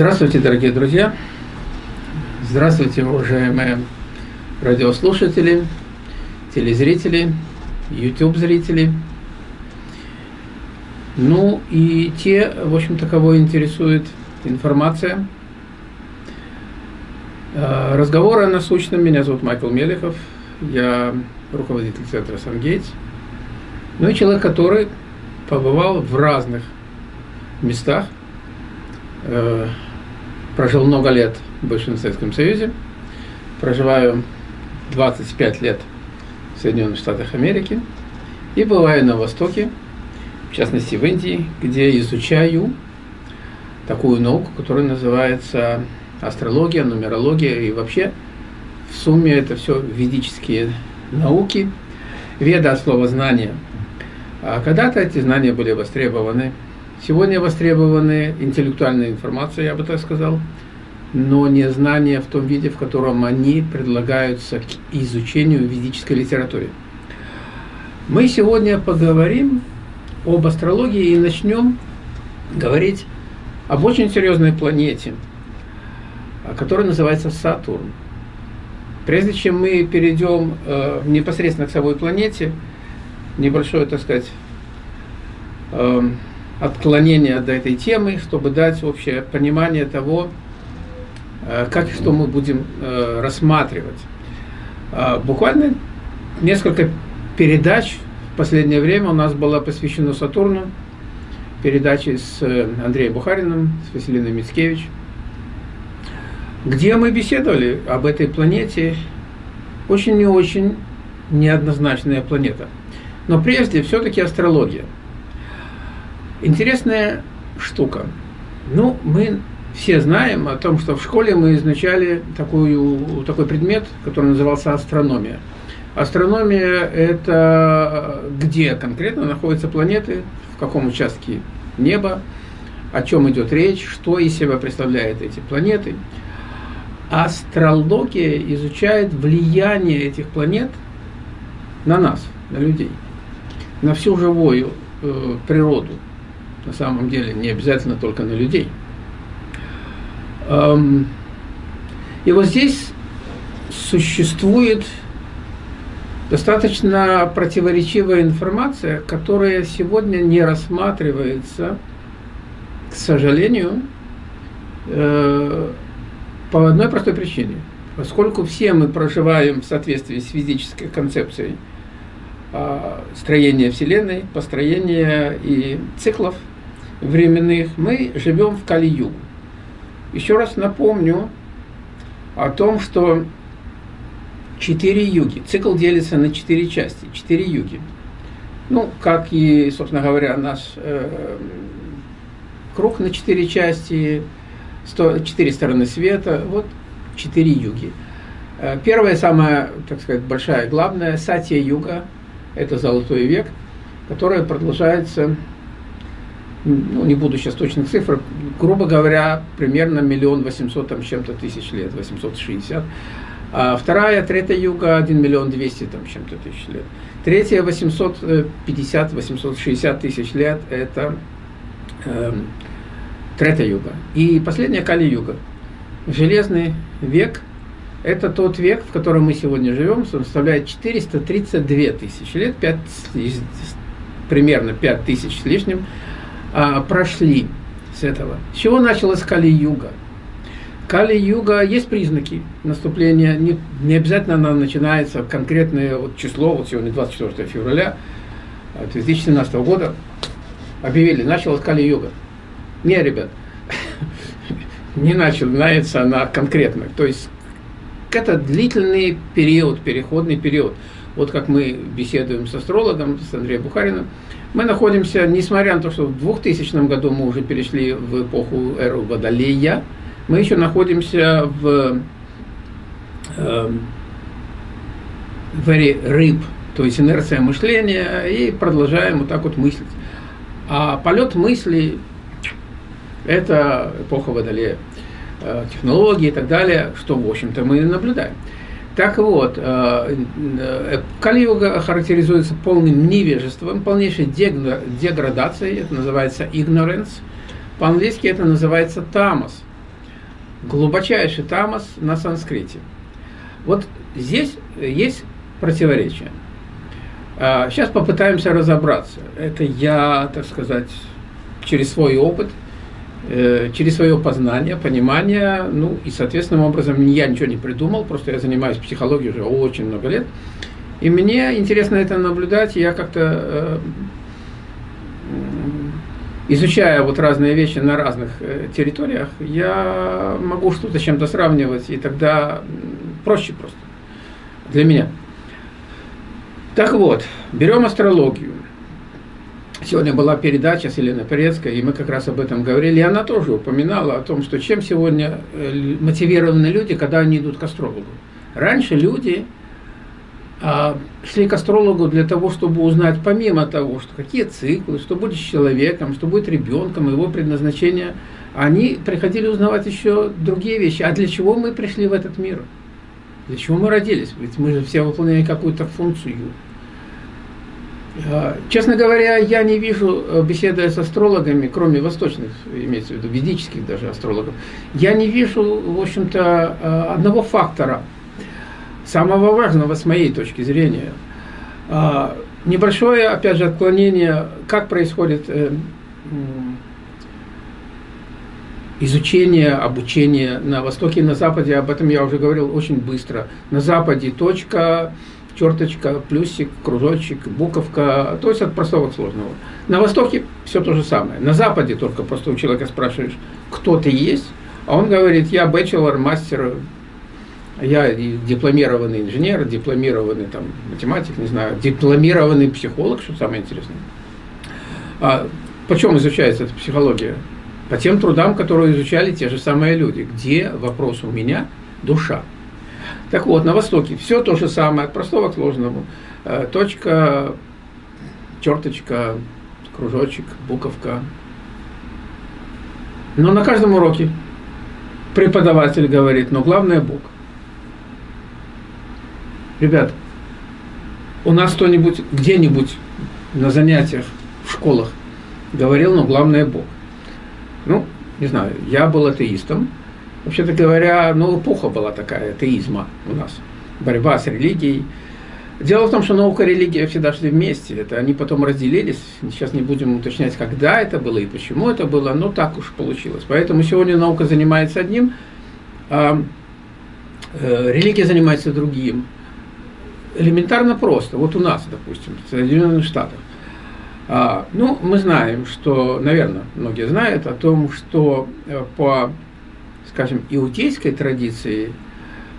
Здравствуйте, дорогие друзья! Здравствуйте, уважаемые радиослушатели, телезрители, YouTube-зрители. Ну и те, в общем-то, кого интересует информация. А, разговоры о насущном. Меня зовут Майкл Мелехов. Я руководитель центра «Сангейтс». Ну и человек, который побывал в разных местах – Э, прожил много лет в бывшем Советском Союзе, проживаю 25 лет в Соединенных Штатах Америки и бываю на Востоке, в частности в Индии, где изучаю такую науку, которая называется астрология, нумерология и вообще в сумме это все ведические науки. Веда от слова знания. А когда-то эти знания были востребованы Сегодня востребованы интеллектуальная информация, я бы так сказал, но не знания в том виде, в котором они предлагаются к изучению в ведической литературе. Мы сегодня поговорим об астрологии и начнем говорить об очень серьезной планете, которая называется Сатурн. Прежде чем мы перейдем э, непосредственно к самой планете, небольшое, так сказать, э, отклонение от этой темы, чтобы дать общее понимание того, э, как и что мы будем э, рассматривать. А, буквально несколько передач в последнее время у нас было посвящено Сатурну, передачи с э, Андреем Бухариным, с Василиной Мицкевич, где мы беседовали об этой планете, очень и очень неоднозначная планета. Но прежде все-таки астрология – Интересная штука. Ну, мы все знаем о том, что в школе мы изучали такую, такой предмет, который назывался астрономия. Астрономия – это где конкретно находятся планеты, в каком участке неба, о чем идет речь, что из себя представляют эти планеты. Астрология изучает влияние этих планет на нас, на людей, на всю живую э, природу на самом деле не обязательно только на людей. И вот здесь существует достаточно противоречивая информация, которая сегодня не рассматривается, к сожалению, э, по одной простой причине. Поскольку все мы проживаем в соответствии с физической концепцией а, строения Вселенной, построения и циклов – временных, мы живем в Кали-Югу. Еще раз напомню о том, что четыре юги. Цикл делится на четыре части, четыре юги. Ну, как и, собственно говоря, наш э, круг на четыре части, четыре стороны света, вот четыре юги. Э, первая, самая, так сказать, большая, главная, Сатья-юга, это золотой век, которая продолжается ну, не буду сейчас точных цифр, грубо говоря, примерно миллион восемьсот там чем-то тысяч лет, 860. А вторая, третья юга, 1 миллион 200 там чем-то тысяч лет. Третья, 850-860 тысяч лет, это э, третья юга. И последняя Кали-юга. Железный век – это тот век, в котором мы сегодня живем, составляет 432 тысячи лет, 5, примерно 5 тысяч с лишним а, прошли с этого. С чего началась Кали-юга? Кали-юга, есть признаки наступления, не, не обязательно она начинается конкретное вот число, вот сегодня 24 февраля 2017 года, объявили, началась Кали-юга. Не, ребят, не начинается она конкретно. То есть это длительный период, переходный период. Вот как мы беседуем с астрологом, с Андреем Бухариным, мы находимся, несмотря на то, что в 2000 году мы уже перешли в эпоху эру Водолея, мы еще находимся в, э, в эре рыб, то есть инерция мышления, и продолжаем вот так вот мыслить. А полет мысли – это эпоха Водолея, э, технологии и так далее, что, в общем-то, мы наблюдаем. Так вот, э, э, Кали-юга характеризуется полным невежеством, полнейшей деградацией, это называется ignorance. По-английски это называется тамос. глубочайший тамас на санскрите. Вот здесь есть противоречие. Сейчас а, попытаемся разобраться. Это я, так сказать, через свой опыт, э, через свое познание, понимание, ну и, соответственным образом, я ничего не придумал, просто я занимаюсь психологией уже очень много лет. И мне интересно это наблюдать, я как-то э, изучая вот разные вещи на разных э, территориях, я могу что-то с чем-то сравнивать, и тогда проще просто для меня. Так вот, берем астрологию. Сегодня была передача с Еленой Порецкой, и мы как раз об этом говорили, и она тоже упоминала о том, что чем сегодня э, мотивированы люди, когда они идут к астрологу. Раньше люди а, шли к астрологу для того, чтобы узнать, помимо того, что какие циклы, что будет с человеком, что будет ребенком, его предназначение, они приходили узнавать еще другие вещи. А для чего мы пришли в этот мир? Для чего мы родились? Ведь мы же все выполняем какую-то функцию. А, честно говоря, я не вижу, э, беседуя с астрологами, кроме восточных, имеется в виду ведических даже астрологов, я не вижу, в общем-то, э, одного фактора – самого важного с моей точки зрения. А, небольшое, опять же, отклонение, как происходит э, изучение, обучение на Востоке и на Западе, об этом я уже говорил очень быстро. На Западе точка, черточка, плюсик, кружочек, буковка, то есть от простого к сложному. На Востоке все то же самое. На Западе только просто у человека спрашиваешь, кто ты есть, а он говорит, я бachelor, мастер, я дипломированный инженер, дипломированный там, математик, не знаю, дипломированный психолог, что самое интересное. А почем изучается эта психология? По тем трудам, которые изучали те же самые люди. Где, вопрос у меня, душа. Так вот, на Востоке все то же самое, от простого к сложному. Э, точка, черточка, кружочек, буковка. Но на каждом уроке преподаватель говорит, но главное Бог. Ребят, у нас кто-нибудь где-нибудь на занятиях в школах говорил, но главное Бог. Ну, не знаю, я был атеистом. Вообще-то говоря, ну, эпоха была такая, атеизма у нас. Борьба с религией. Дело в том, что наука и религия всегда шли вместе. Это они потом разделились. Сейчас не будем уточнять, когда это было и почему это было, но так уж получилось. Поэтому сегодня наука занимается одним, а э, религия занимается другим элементарно просто. Вот у нас, допустим, в Соединенных Штатах. А, ну, мы знаем, что, наверное, многие знают о том, что э, по, скажем, иудейской традиции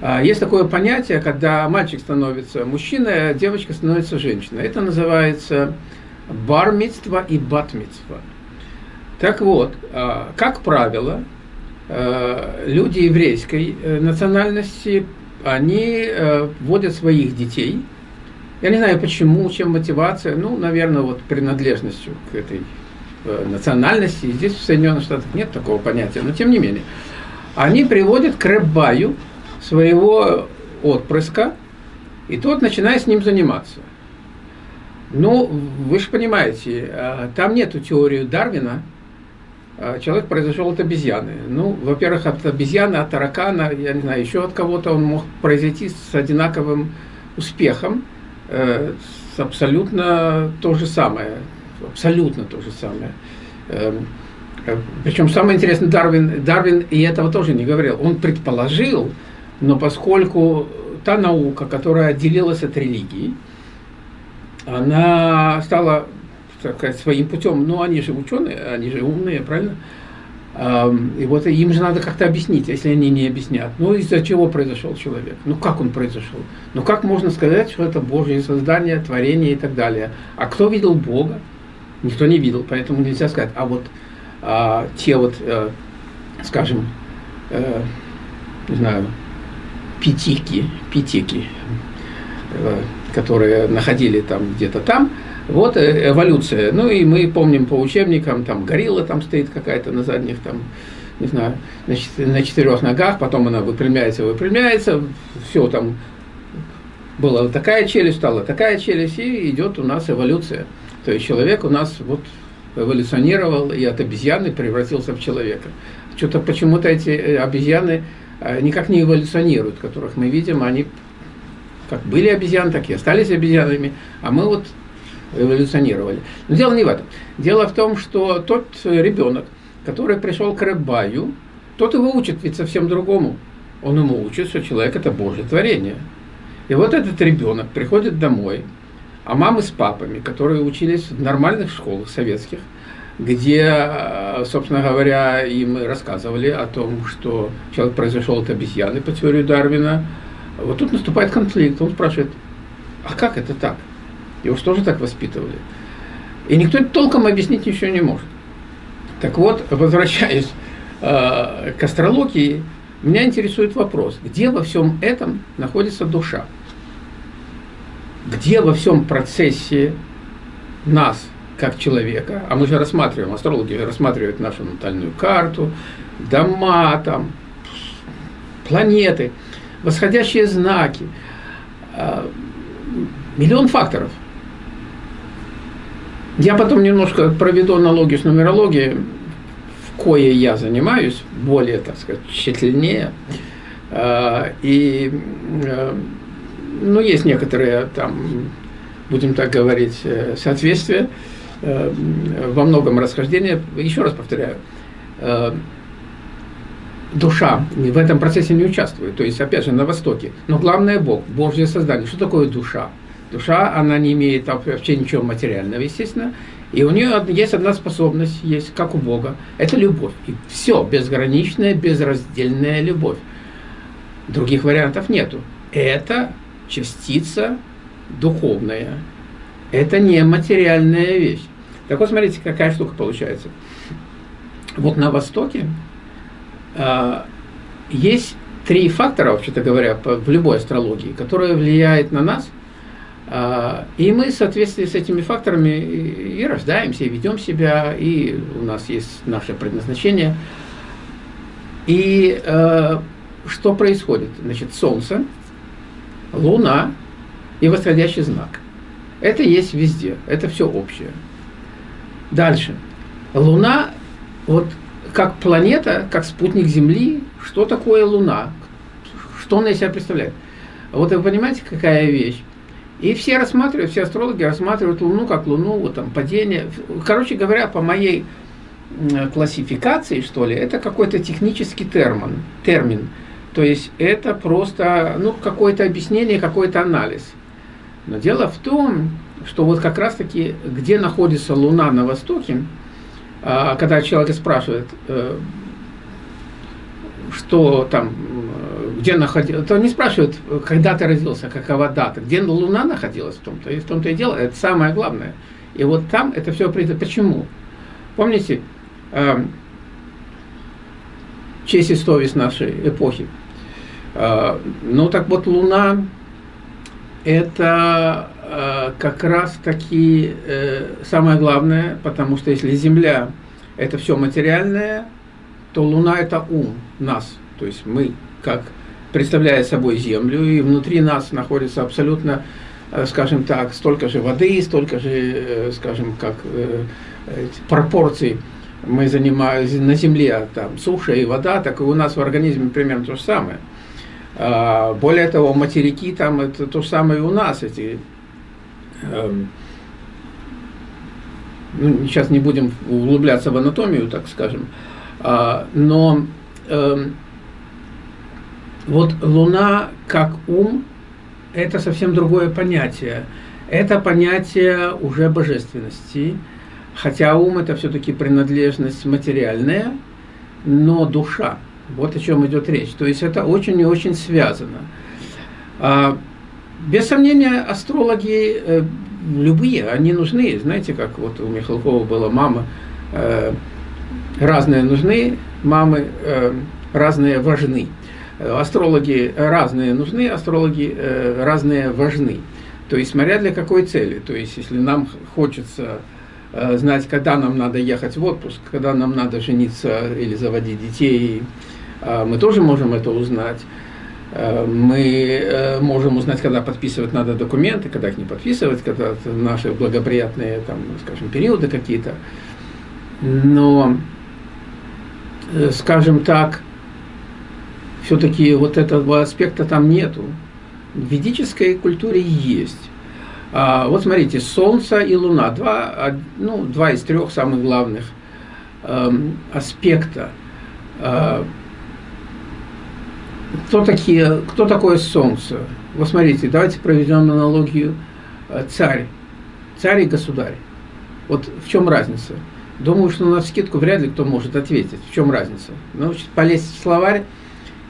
а, есть такое понятие, когда мальчик становится мужчиной, а девочка становится женщиной. Это называется бармитство и батмитство. Так вот, а, как правило, э, люди еврейской э, национальности они э, вводят своих детей. Я не знаю почему, чем мотивация, ну, наверное, вот принадлежностью к этой э, национальности. Здесь в Соединенных Штатах нет такого понятия, но тем не менее. Они приводят к рэббаю своего отпрыска, и тот начинает с ним заниматься. Ну, вы же понимаете, э, там нету теории Дарвина, а, человек произошел от обезьяны. Ну, во-первых, от обезьяны, от таракана, я не знаю, еще от кого-то он мог произойти с одинаковым успехом, э, с абсолютно то же самое, абсолютно то же самое. Э, э, причем самое интересное, Дарвин, Дарвин и этого тоже не говорил. Он предположил, но поскольку та наука, которая отделилась от религии, она стала так сказать, своим путем. Но они же ученые, они же умные, правильно? И вот им же надо как-то объяснить, если они не объяснят. Ну, из-за чего произошел человек? Ну, как он произошел? Ну, как можно сказать, что это Божье создание, творение и так далее? А кто видел Бога? Никто не видел, поэтому нельзя сказать. А вот а, те вот, а, скажем, а, не знаю, пятики, пятики, а, которые находили там где-то там, вот э, эволюция. Ну и мы помним по учебникам, там горилла там стоит какая-то на задних, там, не знаю, на четырех ногах, потом она выпрямляется, выпрямляется, все там, была такая челюсть, стала такая челюсть, и идет у нас эволюция. То есть человек у нас вот эволюционировал и от обезьяны превратился в человека. что-то почему-то эти обезьяны никак не эволюционируют, которых мы видим, они как были обезьяны, так и остались обезьянами, а мы вот эволюционировали. Но дело не в этом. Дело в том, что тот ребенок, который пришел к Рыбаю, тот его учит ведь совсем другому. Он ему учит, что человек – это Божье творение. И вот этот ребенок приходит домой, а мамы с папами, которые учились в нормальных школах советских, где, собственно говоря, им рассказывали о том, что человек произошел от обезьяны по теории Дарвина, вот тут наступает конфликт. Он спрашивает, а как это так? Его что же так воспитывали? И никто толком объяснить ничего не может. Так вот, возвращаясь э, к астрологии, меня интересует вопрос, где во всем этом находится душа? Где во всем процессе нас, как человека, а мы же рассматриваем, астрологи рассматривают нашу натальную карту, дома, там, планеты – восходящие знаки, а, миллион факторов. Я потом немножко проведу аналогию с нумерологией, в кое я занимаюсь, более, так сказать, тщательнее. А, и, а, ну, есть некоторые там, будем так говорить, э, соответствия, э, во многом расхождения. Еще раз повторяю, э, душа в этом процессе не участвует. То есть, опять же, на Востоке. Но главное Бог, Божье создание. Что такое душа? Душа, она не имеет вообще ничего материального, естественно. И у нее есть одна способность, есть как у Бога. Это любовь. И все, безграничная, безраздельная любовь. Других вариантов нету. Это частица духовная. Это не материальная вещь. Так вот, смотрите, какая штука получается. Вот на Востоке а, есть три фактора, вообще-то говоря, в любой астрологии, которые влияют на нас, а, и мы в соответствии с этими факторами и рождаемся, и ведем себя, и у нас есть наше предназначение. И а, что происходит? Значит, Солнце, Луна и восходящий знак. Это есть везде, это все общее. Дальше. Луна, вот как планета, как спутник Земли, что такое Луна, что она из себя представляет. Вот вы понимаете, какая вещь? И все рассматривают, все астрологи рассматривают Луну как Луну, вот там падение. Короче говоря, по моей классификации, что ли, это какой-то технический термин, термин. То есть это просто ну, какое-то объяснение, какой-то анализ. Но дело в том, что вот как раз-таки, где находится Луна на Востоке, а когда человек спрашивает, э, что там, где находился, то не спрашивают, когда ты родился, какова дата, где Луна находилась в том-то, и в том-то и дело, это самое главное. И вот там это все придет. Почему? Помните, э, честь и совесть нашей эпохи. Э, ну так вот, Луна это Э, как раз таки э, самое главное, потому что если Земля – это все материальное, то Луна – это ум нас, то есть мы, как представляя собой Землю, и внутри нас находится абсолютно, э, скажем так, столько же воды, столько же, скажем, как пропорций мы занимаем на Земле, там суша и вода, так и у нас в организме примерно то же самое. А, более того, материки там это то же самое и у нас, эти Эм, ну, сейчас не будем углубляться в анатомию, так скажем, а, но эм, вот Луна как ум – это совсем другое понятие. Это понятие уже божественности, хотя ум – это все-таки принадлежность материальная, но душа. Вот о чем идет речь. То есть это очень и очень связано. А, без сомнения, астрологи э, любые, они нужны. Знаете, как вот у Михалкова была мама, э, разные нужны, мамы э, разные важны. Астрологи разные нужны, астрологи разные важны. То есть, смотря для какой цели. То есть, если нам хочется знать, когда нам надо ехать в отпуск, когда нам надо жениться или заводить детей, э, мы тоже можем это узнать. Э, мы э, можем узнать, когда подписывать надо документы, когда их не подписывать, когда наши благоприятные, там, скажем, периоды какие-то. Но э, скажем так, все-таки вот этого аспекта там нету. В ведической культуре есть. А, вот смотрите, Солнце и Луна, два, ну, два из трех самых главных эм, аспекта. Э, кто, такие, кто такое Солнце? Вот смотрите, давайте проведем аналогию э, царь. Царь и государь. Вот в чем разница? Думаю, что на скидку вряд ли кто может ответить. В чем разница? Ну, полезть в словарь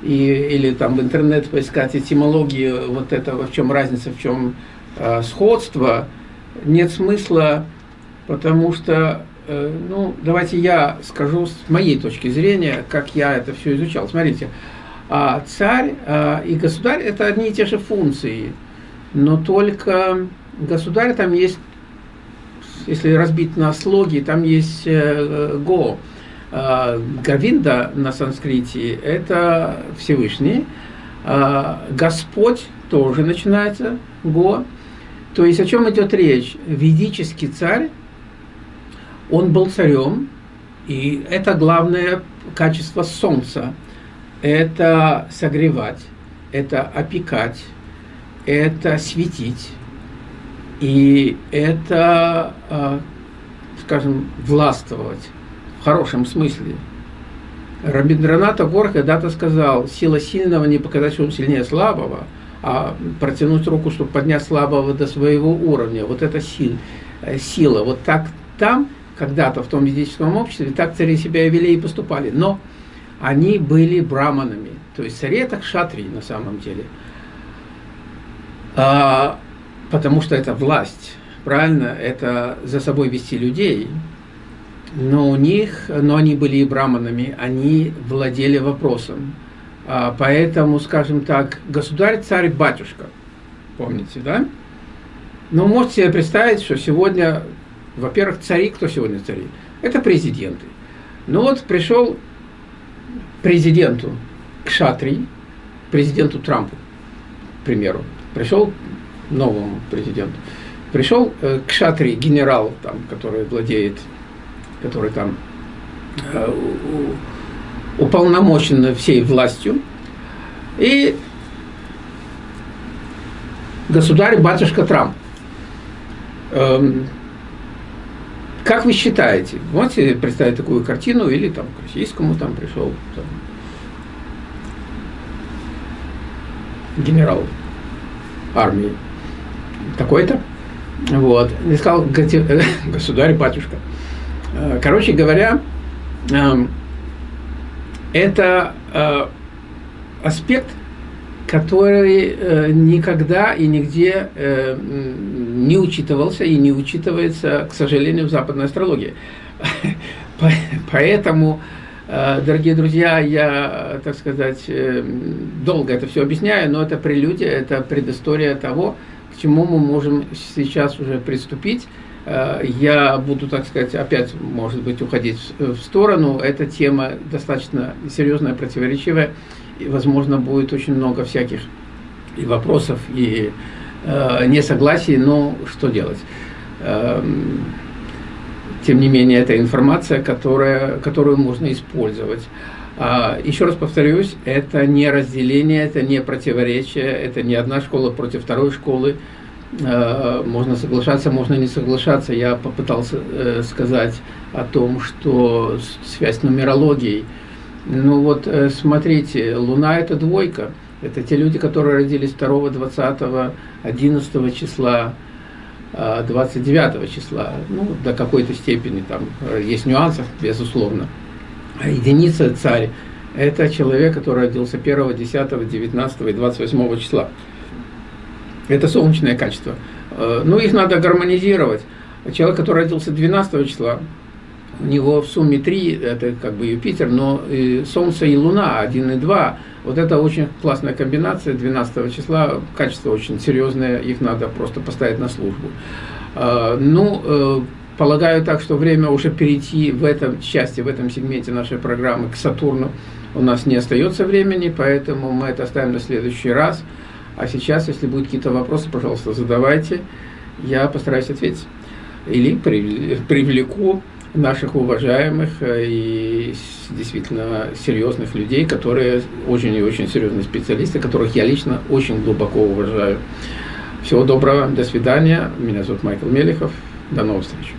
и, или там в интернет поискать этимологии вот этого, в чем разница, в чем э, сходство, нет смысла, потому что, э, ну, давайте я скажу с моей точки зрения, как я это все изучал. Смотрите, а царь э, и государь – это одни и те же функции, но только государь там есть, если разбить на слоги, там есть го. Э, Гавинда на санскрите – это Всевышний, э, Господь тоже начинается, го. То есть о чем идет речь? Ведический царь, он был царем, и это главное качество солнца. Это согревать, это опекать, это светить, и это, а, скажем, властвовать в хорошем смысле. Рабиндранат Тагор когда-то сказал, сила сильного не показать, что он сильнее слабого – а протянуть руку, чтобы поднять слабого до своего уровня. Вот это сил, э, сила. Вот так там, когда-то в том ведическом обществе, так цари себя вели и поступали. Но они были браманами. То есть цари это кшатри на самом деле. А, потому что это власть. Правильно? Это за собой вести людей. Но у них, но они были и браманами, они владели вопросом. А, поэтому, скажем так, государь, царь, батюшка. Помните, да? Но можете себе представить, что сегодня, во-первых, цари, кто сегодня цари? Это президенты. Ну вот пришел президенту Кшатри, президенту Трампу, к примеру, пришел новому президенту, пришел э, Кшатри, генерал, там, который владеет, который там э, уполномочена всей властью, и государь-батюшка Трамп. Эм, как вы считаете, можете представить такую картину, или там к российскому там пришел там, генерал армии такой-то, вот, и сказал, государь-батюшка. Э, короче говоря, эм, это э, аспект, который э, никогда и нигде э, не учитывался и не учитывается, к сожалению, в западной астрологии. Поэтому, э, дорогие друзья, я, так сказать, э, долго это все объясняю, но это прелюдия, это предыстория того, к чему мы можем сейчас уже приступить. Э, я буду, так сказать, опять, может быть, уходить в сторону. Эта тема достаточно серьезная, противоречивая. И, возможно, будет очень много всяких и вопросов, и э, несогласий, но что делать? Э, тем не менее, это информация, которая, которую можно использовать. А, еще раз повторюсь, это не разделение, это не противоречие, это не одна школа против второй школы. Э, можно соглашаться, можно не соглашаться. Я попытался э, сказать о том, что связь с нумерологией. Ну вот, э, смотрите, Луна – это двойка. Это те люди, которые родились 2, 20, 11 числа, 29 числа. Ну, до какой-то степени там есть нюансы, безусловно. А единица – царь. Это человек, который родился 1, 10, 19 и 28 числа. Это солнечное качество. Э, ну, их надо гармонизировать. Человек, который родился 12 числа, у него в сумме 3, это как бы Юпитер, но и Солнце и Луна 1 и 2. Вот это очень классная комбинация 12 числа, качество очень серьезное, их надо просто поставить на службу. Э, ну, э, полагаю так, что время уже перейти в этом части, в этом сегменте нашей программы к Сатурну у нас не остается времени, поэтому мы это оставим на следующий раз. А сейчас, если будут какие-то вопросы, пожалуйста, задавайте. Я постараюсь ответить. Или привлеку наших уважаемых э, и действительно серьезных людей, которые очень и очень серьезные специалисты, которых я лично очень глубоко уважаю. Всего доброго, до свидания. Меня зовут Майкл Мелехов. До новых встреч.